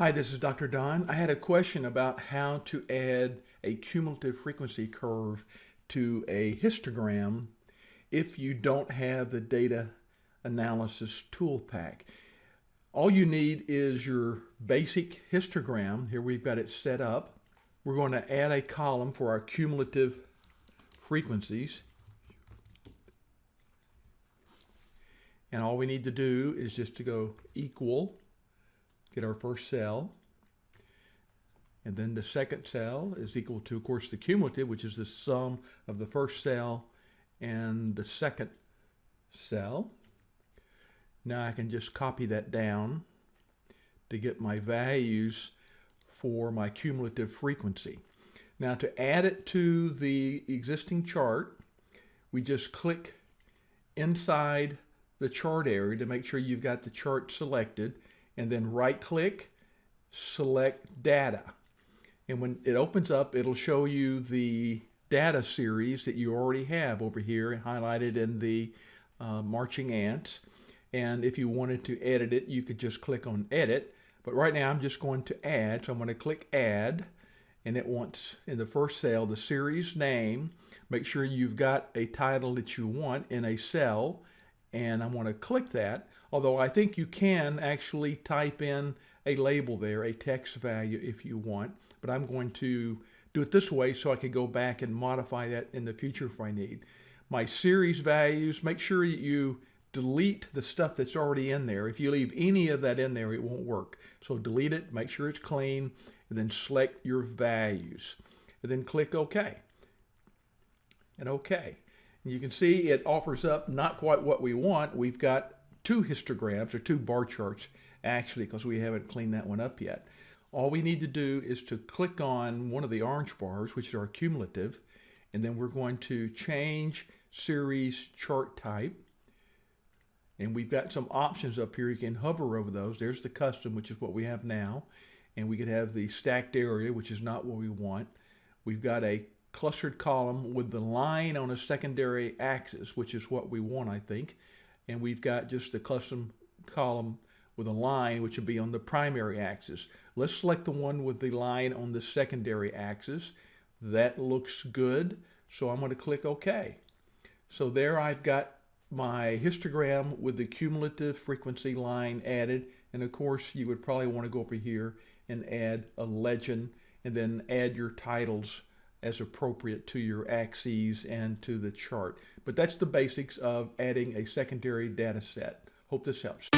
Hi, this is Dr. Don. I had a question about how to add a cumulative frequency curve to a histogram if you don't have the data analysis ToolPak. All you need is your basic histogram. Here we've got it set up. We're going to add a column for our cumulative frequencies. And all we need to do is just to go equal get our first cell. And then the second cell is equal to, of course, the cumulative, which is the sum of the first cell and the second cell. Now I can just copy that down to get my values for my cumulative frequency. Now to add it to the existing chart, we just click inside the chart area to make sure you've got the chart selected and then right click, select data. And when it opens up, it'll show you the data series that you already have over here highlighted in the uh, marching ants. And if you wanted to edit it, you could just click on edit. But right now I'm just going to add. So I'm going to click add and it wants in the first cell the series name. Make sure you've got a title that you want in a cell and I'm going to click that. Although I think you can actually type in a label there, a text value if you want, but I'm going to do it this way so I can go back and modify that in the future if I need. My series values, make sure you delete the stuff that's already in there. If you leave any of that in there, it won't work. So delete it, make sure it's clean, and then select your values. And then click OK. And OK. You can see it offers up not quite what we want. We've got two histograms or two bar charts actually because we haven't cleaned that one up yet. All we need to do is to click on one of the orange bars, which are cumulative, and then we're going to change series chart type. And we've got some options up here. You can hover over those. There's the custom, which is what we have now. And we could have the stacked area, which is not what we want. We've got a clustered column with the line on a secondary axis, which is what we want, I think. And we've got just the custom column with a line, which would be on the primary axis. Let's select the one with the line on the secondary axis. That looks good. So I'm going to click OK. So there I've got my histogram with the cumulative frequency line added. And of course, you would probably want to go over here and add a legend and then add your titles as appropriate to your axes and to the chart. But that's the basics of adding a secondary data set. Hope this helps.